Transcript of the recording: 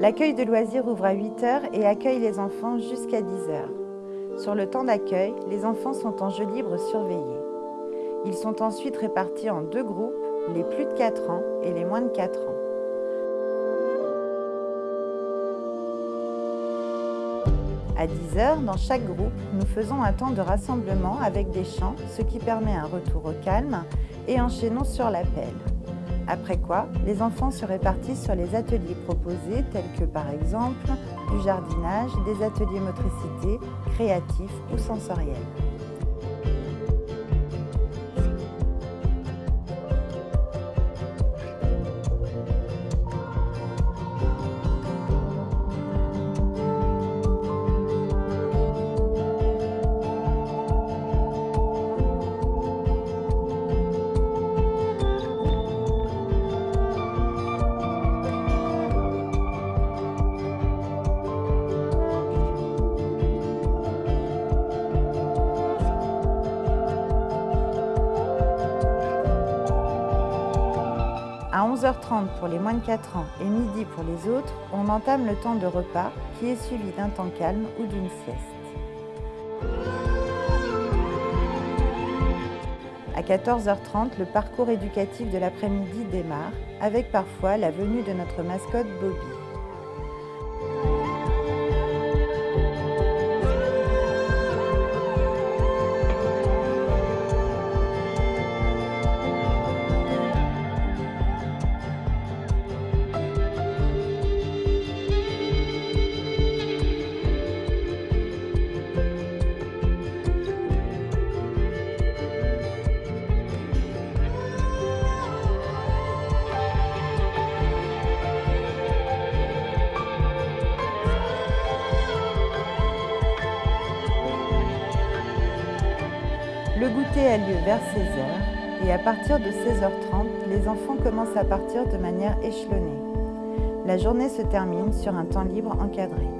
L'accueil de loisirs ouvre à 8h et accueille les enfants jusqu'à 10h. Sur le temps d'accueil, les enfants sont en jeu libre surveillés. Ils sont ensuite répartis en deux groupes, les plus de 4 ans et les moins de 4 ans. À 10h, dans chaque groupe, nous faisons un temps de rassemblement avec des chants, ce qui permet un retour au calme, et enchaînons sur l'appel. Après quoi, les enfants se répartissent sur les ateliers proposés tels que par exemple du jardinage, des ateliers motricité, créatifs ou sensoriels. À 11h30 pour les moins de 4 ans et midi pour les autres, on entame le temps de repas qui est suivi d'un temps calme ou d'une sieste. À 14h30, le parcours éducatif de l'après-midi démarre, avec parfois la venue de notre mascotte Bobby. Le goûter a lieu vers 16h et à partir de 16h30, les enfants commencent à partir de manière échelonnée. La journée se termine sur un temps libre encadré.